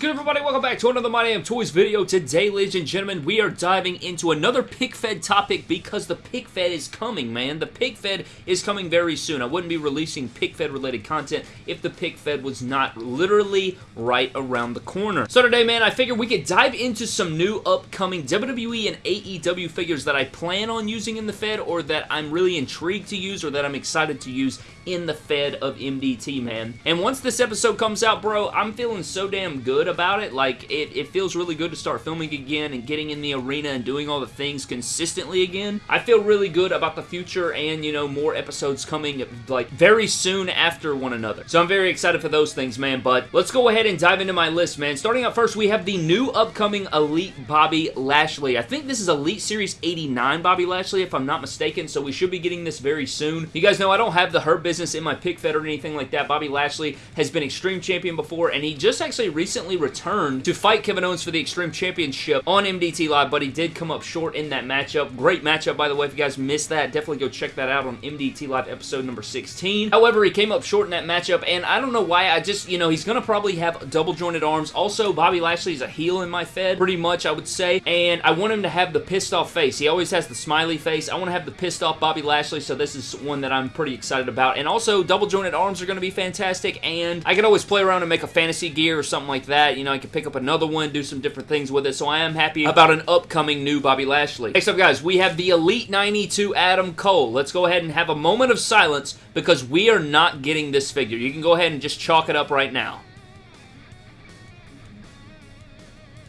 good, everybody? Welcome back to another My Damn Toys video. Today, ladies and gentlemen, we are diving into another Pick Fed topic because the Pick Fed is coming, man. The Pick Fed is coming very soon. I wouldn't be releasing Pick Fed related content if the Pick Fed was not literally right around the corner. So today, man, I figured we could dive into some new upcoming WWE and AEW figures that I plan on using in the Fed or that I'm really intrigued to use or that I'm excited to use in the Fed of MDT, man. And once this episode comes out, bro, I'm feeling so damn good about it. Like, it, it feels really good to start filming again and getting in the arena and doing all the things consistently again. I feel really good about the future and, you know, more episodes coming, like, very soon after one another. So I'm very excited for those things, man. But let's go ahead and dive into my list, man. Starting out first, we have the new upcoming Elite Bobby Lashley. I think this is Elite Series 89 Bobby Lashley, if I'm not mistaken, so we should be getting this very soon. You guys know I don't have the Hurt business in my pick fed or anything like that. Bobby Lashley has been Extreme Champion before, and he just actually recently returned to fight Kevin Owens for the Extreme Championship on MDT Live, but he did come up short in that matchup. Great matchup, by the way. If you guys missed that, definitely go check that out on MDT Live episode number 16. However, he came up short in that matchup, and I don't know why. I just, you know, he's going to probably have double jointed arms. Also, Bobby Lashley is a heel in my Fed, pretty much, I would say, and I want him to have the pissed off face. He always has the smiley face. I want to have the pissed off Bobby Lashley, so this is one that I'm pretty excited about. And also, double jointed arms are going to be fantastic, and I can always play around and make a fantasy gear or something like that. You know, I can pick up another one, do some different things with it, so I am happy about an upcoming new Bobby Lashley. Next up, guys, we have the Elite 92 Adam Cole. Let's go ahead and have a moment of silence because we are not getting this figure. You can go ahead and just chalk it up right now.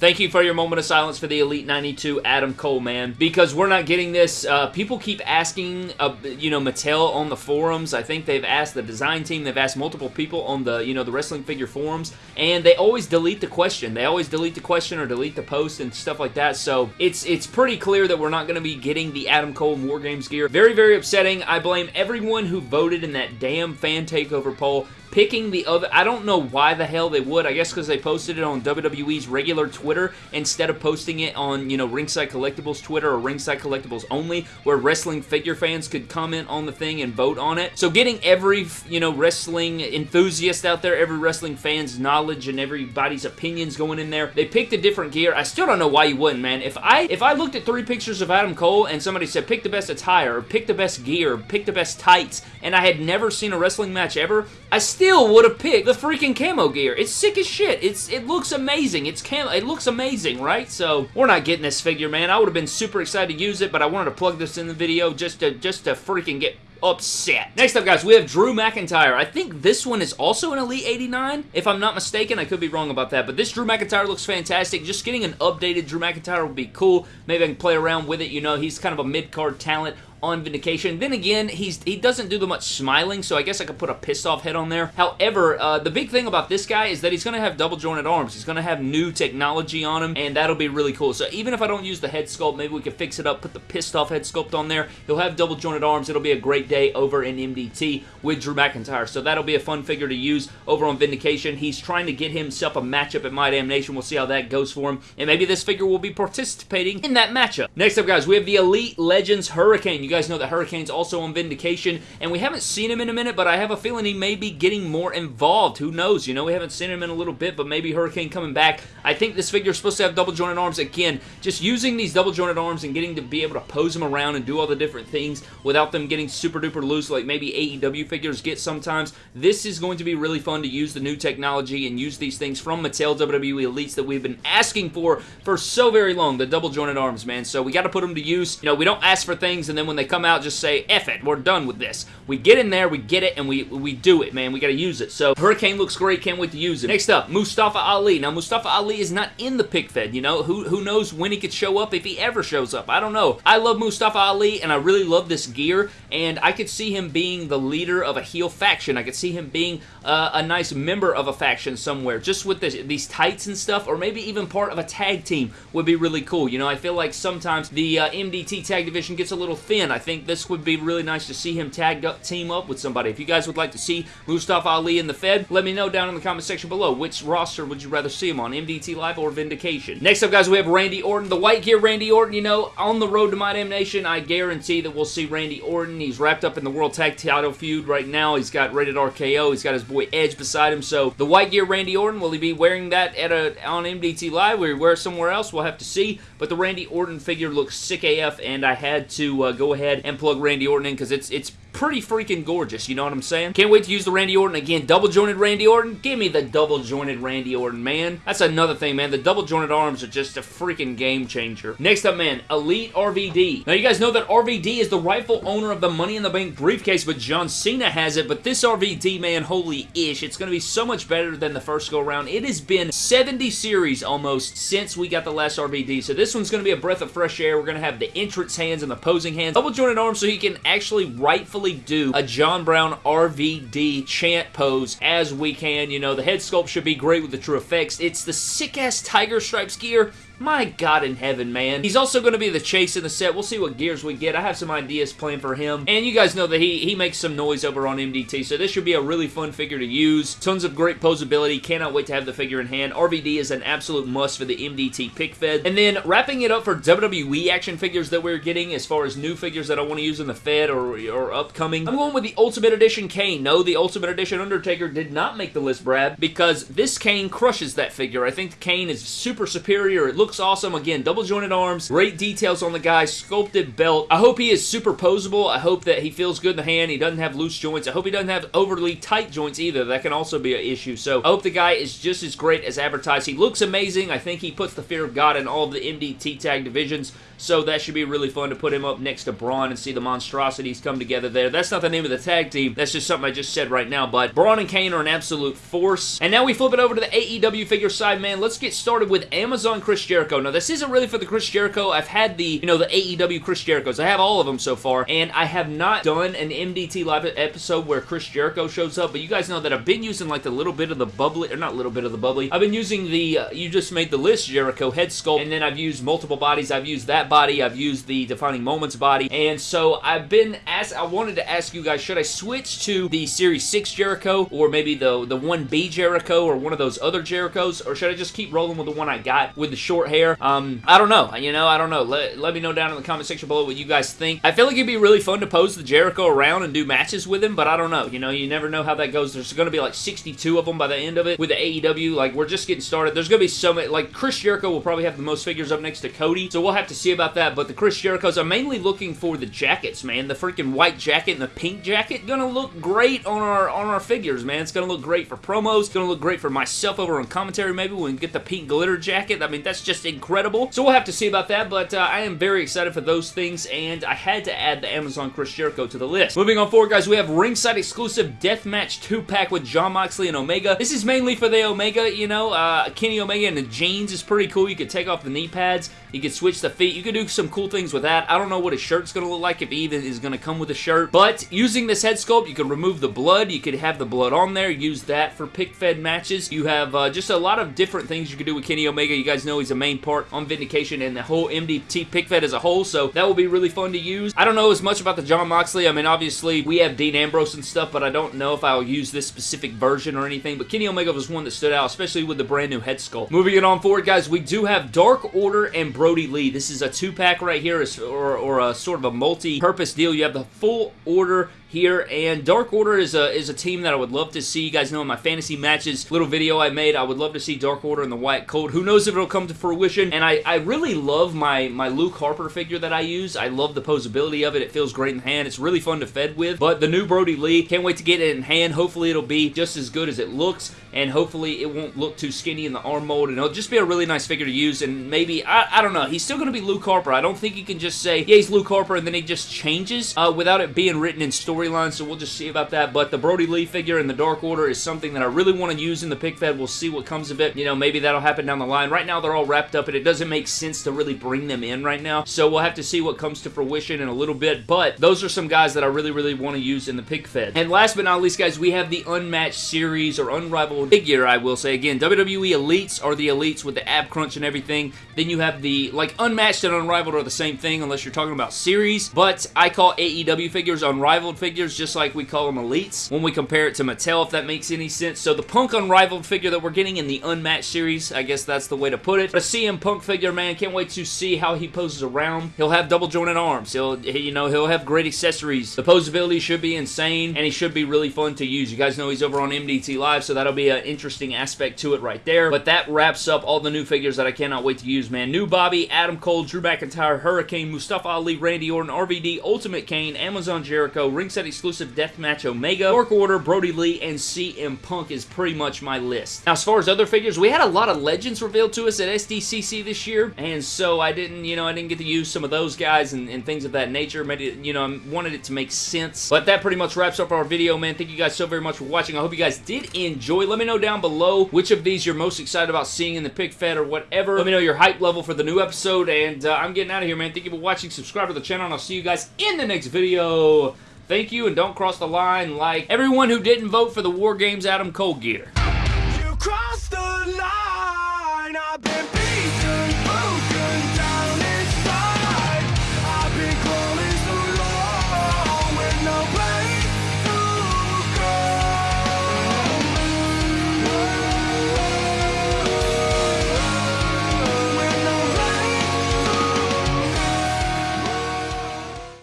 Thank you for your moment of silence for the Elite 92 Adam Cole, man. Because we're not getting this. Uh, people keep asking, uh, you know, Mattel on the forums. I think they've asked the design team. They've asked multiple people on the, you know, the wrestling figure forums. And they always delete the question. They always delete the question or delete the post and stuff like that. So it's it's pretty clear that we're not going to be getting the Adam Cole War Games gear. Very, very upsetting. I blame everyone who voted in that damn fan takeover poll picking the other... I don't know why the hell they would. I guess because they posted it on WWE's regular Twitter instead of posting it on, you know, Ringside Collectibles Twitter or Ringside Collectibles only, where wrestling figure fans could comment on the thing and vote on it. So getting every, you know, wrestling enthusiast out there, every wrestling fan's knowledge and everybody's opinions going in there, they picked a different gear. I still don't know why you wouldn't, man. If I if I looked at three pictures of Adam Cole and somebody said, pick the best attire, pick the best gear, pick the best tights, and I had never seen a wrestling match ever, I still would have picked the freaking camo gear. It's sick as shit. It's It looks amazing. It's camo. It looks amazing, right? So, we're not getting this figure, man. I would have been super excited to use it, but I wanted to plug this in the video just to, just to freaking get upset. Next up, guys, we have Drew McIntyre. I think this one is also an Elite 89, if I'm not mistaken. I could be wrong about that, but this Drew McIntyre looks fantastic. Just getting an updated Drew McIntyre would be cool. Maybe I can play around with it. You know, he's kind of a mid-card talent on Vindication. Then again, he's he doesn't do the much smiling, so I guess I could put a pissed off head on there. However, uh, the big thing about this guy is that he's going to have double jointed arms. He's going to have new technology on him, and that'll be really cool. So even if I don't use the head sculpt, maybe we could fix it up, put the pissed off head sculpt on there. He'll have double jointed arms. It'll be a great day over in MDT with Drew McIntyre. So that'll be a fun figure to use over on Vindication. He's trying to get himself a matchup at My Damn Nation. We'll see how that goes for him, and maybe this figure will be participating in that matchup. Next up, guys, we have the Elite Legends Hurricane. You guys know that Hurricane's also on Vindication, and we haven't seen him in a minute, but I have a feeling he may be getting more involved. Who knows? You know, we haven't seen him in a little bit, but maybe Hurricane coming back. I think this figure is supposed to have double jointed arms. Again, just using these double jointed arms and getting to be able to pose them around and do all the different things without them getting super duper loose like maybe AEW figures get sometimes. This is going to be really fun to use the new technology and use these things from Mattel WWE Elites that we've been asking for for so very long, the double jointed arms, man. So we got to put them to use. You know, we don't ask for things and then when they come out, just say, F it, we're done with this. We get in there, we get it, and we, we do it, man. We got to use it. So Hurricane looks great. Can't wait to use it. Next up, Mustafa Ali. Now, Mustafa Ali is not in the pick fed, you know? Who, who knows when he could show up, if he ever shows up. I don't know. I love Mustafa Ali, and I really love this gear, and I could see him being the leader of a heel faction. I could see him being uh, a nice member of a faction somewhere, just with this, these tights and stuff, or maybe even part of a tag team would be really cool. You know, I feel like sometimes the uh, MDT tag division gets a little thin. Again, I think this would be really nice to see him tag up, team up with somebody. If you guys would like to see Mustafa Ali in the Fed, let me know down in the comment section below. Which roster would you rather see him on, MDT Live or Vindication? Next up, guys, we have Randy Orton. The white gear Randy Orton, you know, on the road to My Damn Nation, I guarantee that we'll see Randy Orton. He's wrapped up in the World Tag Title feud right now. He's got Rated RKO. He's got his boy Edge beside him. So the white gear Randy Orton, will he be wearing that at a on MDT Live? He wear somewhere else? We'll have to see. But the Randy Orton figure looks sick AF, and I had to uh, go ahead and plug Randy Orton in because it's it's pretty freaking gorgeous, you know what I'm saying? Can't wait to use the Randy Orton again. Double jointed Randy Orton? Give me the double jointed Randy Orton, man. That's another thing, man. The double jointed arms are just a freaking game changer. Next up, man, Elite RVD. Now, you guys know that RVD is the rightful owner of the Money in the Bank briefcase, but John Cena has it. But this RVD, man, holy ish. It's going to be so much better than the first go around. It has been 70 series almost since we got the last RVD. So this one's going to be a breath of fresh air. We're going to have the entrance hands and the posing hands. Double jointed arms so he can actually rightfully do a John Brown RVD chant pose as we can. You know, the head sculpt should be great with the TrueFX. It's the sick-ass Tiger Stripes gear my God in heaven, man. He's also going to be the chase in the set. We'll see what gears we get. I have some ideas planned for him. And you guys know that he, he makes some noise over on MDT, so this should be a really fun figure to use. Tons of great posability. Cannot wait to have the figure in hand. RVD is an absolute must for the MDT pick fed. And then wrapping it up for WWE action figures that we're getting as far as new figures that I want to use in the Fed or, or upcoming. I'm going with the Ultimate Edition Kane. No, the Ultimate Edition Undertaker did not make the list, Brad, because this Kane crushes that figure. I think the Kane is super superior. It looks looks awesome. Again, double jointed arms, great details on the guy, sculpted belt. I hope he is super posable. I hope that he feels good in the hand. He doesn't have loose joints. I hope he doesn't have overly tight joints either. That can also be an issue. So I hope the guy is just as great as advertised. He looks amazing. I think he puts the fear of God in all of the MDT tag divisions. So that should be really fun to put him up next to Braun and see the monstrosities come together there. That's not the name of the tag team. That's just something I just said right now. But Braun and Kane are an absolute force. And now we flip it over to the AEW figure side, man. Let's get started with Amazon Chris Jericho. Now, this isn't really for the Chris Jericho. I've had the, you know, the AEW Chris Jerichos. I have all of them so far. And I have not done an MDT live episode where Chris Jericho shows up. But you guys know that I've been using like the little bit of the bubbly, or not a little bit of the bubbly. I've been using the, uh, you just made the list Jericho head sculpt. And then I've used multiple bodies. I've used that body. I've used the Defining Moments body. And so I've been asked, I wanted to ask you guys, should I switch to the Series 6 Jericho or maybe the, the 1B Jericho or one of those other Jerichos? Or should I just keep rolling with the one I got with the short hair? Um, I don't know. You know, I don't know. Let, let me know down in the comment section below what you guys think. I feel like it'd be really fun to pose the Jericho around and do matches with him, but I don't know. You know, you never know how that goes. There's going to be like 62 of them by the end of it with the AEW. Like, we're just getting started. There's going to be so many. Like, Chris Jericho will probably have the most figures up next to Cody, so we'll have to see about that. But the Chris Jerichos, I'm mainly looking for the jackets, man. The freaking white jacket and the pink jacket gonna look great on our on our figures, man. It's gonna look great for promos. It's gonna look great for myself over on commentary. Maybe we can get the pink glitter jacket. I mean, that's just incredible. So we'll have to see about that. But uh, I am very excited for those things, and I had to add the Amazon Chris Jericho to the list. Moving on forward, guys, we have ringside exclusive deathmatch two pack with Jon Moxley and Omega. This is mainly for the Omega. You know, uh, Kenny Omega and the jeans is pretty cool. You could take off the knee pads. You could switch the feet. You could do some cool things with that. I don't know what his shirt's going to look like, if even is going to come with a shirt. But using this head sculpt, you can remove the blood. You could have the blood on there. Use that for pick-fed matches. You have uh, just a lot of different things you can do with Kenny Omega. You guys know he's a main part on Vindication and the whole MDT pick-fed as a whole, so that will be really fun to use. I don't know as much about the Jon Moxley. I mean, obviously, we have Dean Ambrose and stuff, but I don't know if I'll use this specific version or anything. But Kenny Omega was one that stood out, especially with the brand new head sculpt. Moving it on forward, guys, we do have Dark Order and Brodie Lee. This is a two-pack right here, or, or a sort of a multi-purpose deal. You have the full order here, and Dark Order is a is a team that I would love to see. You guys know in my fantasy matches little video I made, I would love to see Dark Order in the White Coat. Who knows if it'll come to fruition? And I, I really love my, my Luke Harper figure that I use. I love the posability of it. It feels great in hand. It's really fun to fed with. But the new Brodie Lee, can't wait to get it in hand. Hopefully it'll be just as good as it looks, and hopefully it won't look too skinny in the arm mold, and it'll just be a really nice figure to use, and maybe, I, I don't know, he's still going to be Luke Harper. I don't think you can just say, yeah, he's Luke Harper, and then he just changes uh, without it being written in story storyline, so we'll just see about that. But the Brodie Lee figure in the Dark Order is something that I really want to use in the pick fed. We'll see what comes of it. You know, maybe that'll happen down the line. Right now, they're all wrapped up, and it doesn't make sense to really bring them in right now. So we'll have to see what comes to fruition in a little bit. But those are some guys that I really, really want to use in the pick fed. And last but not least, guys, we have the Unmatched Series or Unrivaled figure, I will say. Again, WWE Elites are the Elites with the ab crunch and everything. Then you have the, like, Unmatched and Unrivaled are the same thing unless you're talking about series. But I call AEW figures Unrivaled figures just like we call them Elites when we compare it to Mattel, if that makes any sense. So the Punk Unrivaled figure that we're getting in the Unmatched series, I guess that's the way to put it. But a CM Punk figure, man, can't wait to see how he poses around. He'll have double jointed arms. He'll, you know, he'll have great accessories. The posability should be insane, and he should be really fun to use. You guys know he's over on MDT Live, so that'll be an uh, interesting aspect to it right there. But that wraps up all the new figures that I cannot wait to use, man. New Bobby, Adam Cole, Drew McIntyre, Hurricane, Mustafa Ali, Randy Orton, RVD, Ultimate Kane, Amazon Jericho, Ringside Exclusive Deathmatch Omega, Dark Order, Brodie Lee, and CM Punk is pretty much my list. Now, as far as other figures, we had a lot of legends revealed to us at SDCC this year, and so I didn't, you know, I didn't get to use some of those guys and, and things of that nature. It, you know, I wanted it to make sense. But that pretty much wraps up our video, man. Thank you guys so very much for watching. I hope you guys did enjoy. Let me know down below which of these you're most excited about seeing in the pick fed or whatever. Let me know your hype level for the new episode, and uh, I'm getting out of here, man. Thank you for watching. Subscribe to the channel, and I'll see you guys in the next video. Thank you, and don't cross the line like everyone who didn't vote for the War Games Adam Cole gear.